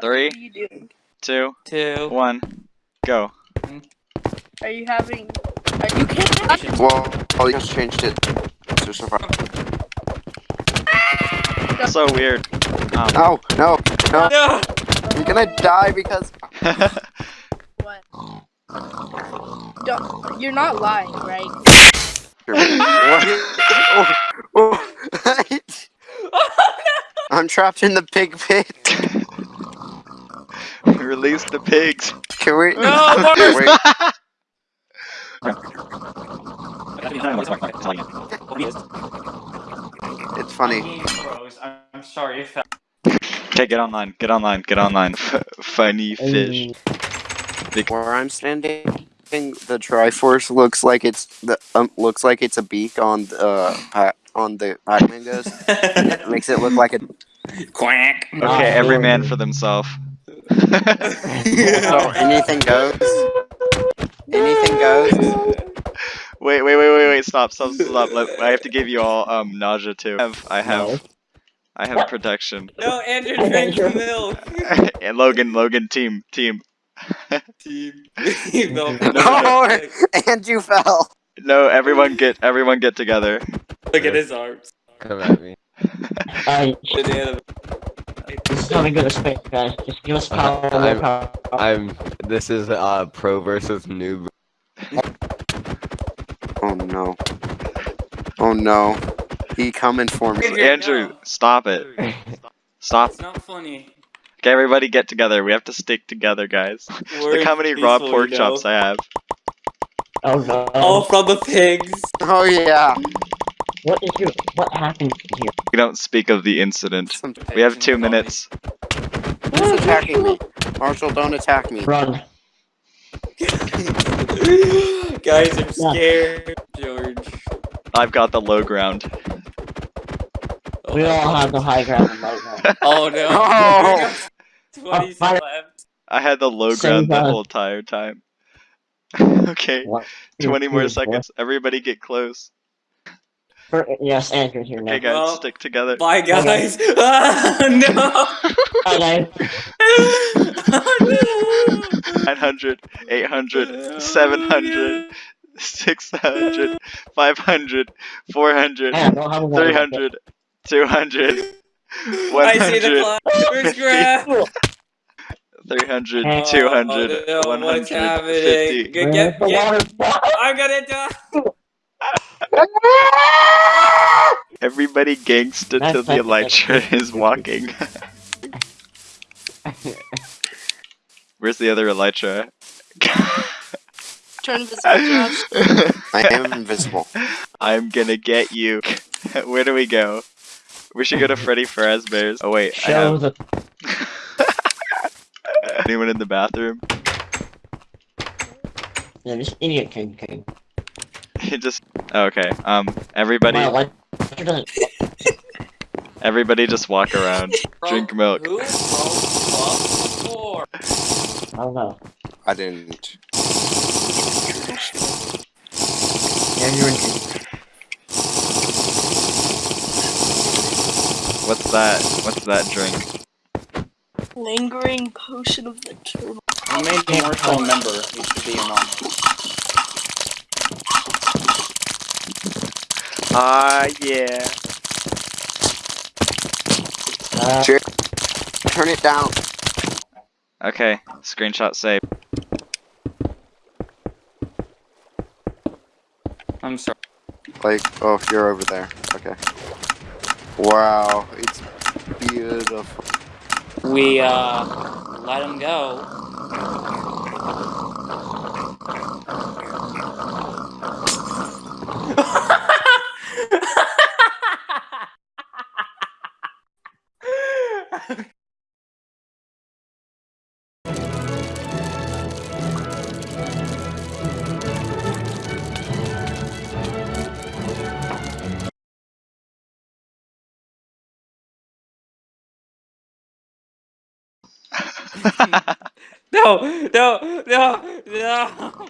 Three. What are you doing? two, Two. one, go. Are you having? Are you can't. Well, I just changed it to survive. So weird. Um, No, no, no. No! You're gonna die because. What? Don't, you're not lying, right? what? Oh, oh. I'm trapped in the pig pit. Release the pigs. Can we? No, Wait, it's funny. I'm sorry if Okay, get online. Get online. Get online. Funny fish. Where I'm standing, the Triforce looks like it's the um, looks like it's a beak on the uh, on the Pac-Man goes. It makes it look like a. Quack. Okay, every man for themselves. So anything goes. Anything goes. Wait, wait, wait, wait, wait! Stop, stop, stop! Let, I have to give you all um nausea too. I have, I have, I have protection. No, Andrew drank the milk. and Logan, Logan, team, team. Team. no, Oh, and you fell. No, everyone get, everyone get together. Look at his arms. Come at me. Alright, Banana. this is how go to space, guys. Just give us power, more I'm- power. I'm. This is uh pro versus noob. Oh no. Oh no. He coming for me. Yeah, Andrew, no. stop it. Stop. It's not funny. Okay, everybody get together. We have to stick together, guys. Look how many raw pork you know? chops I have. Oh no. All from the pigs. Oh yeah. What is your, what happened here? We don't speak of the incident. We have two minutes. Who's attacking me? Marshall, don't attack me. Run. Guys, I'm scared. George. I've got the low ground. Oh We all God. have the high ground right now. Oh no. Oh. Twenty uh, Oh, fire. left. I had the low Same ground the whole entire time. okay, One, two, 20 more seconds. Everybody get close. Four. Yes, Andrew's here now. Okay, guys, Well, stick together. Bye, guys. Ah, no. Bye, guys. oh, no. 900, 800, 700, 600, 500, 400, Man, don't have a water. 300, 200, I see the 100, clock. Where's Graf? 300, Oh, 200, no, what's 150. happening? Get, get, get. I'm gonna die. Everybody gangsta That's till the like- Elytra is walking. Where's the other Elytra? Turn invisible, I am invisible. I'm gonna get you. Where do we go? We should go to Freddy Fazbear's. Oh wait, I Show have the. anyone in the bathroom? Yeah, this idiot king king. It just okay. Um, everybody, Wow, like, it doesn't- everybody, just walk around. Drink milk. Who? From. I don't know. I didn't. Andrew and What's that? What's that drink? Lingering potion of the turtle. I made Marshall a member. He should be in on. Ah, yeah. uh, Turn it down. Okay, screenshot saved. I'm sorry. Like, oh, you're over there. Okay. Wow, it's beautiful. We uh let him go. No, no, no, no.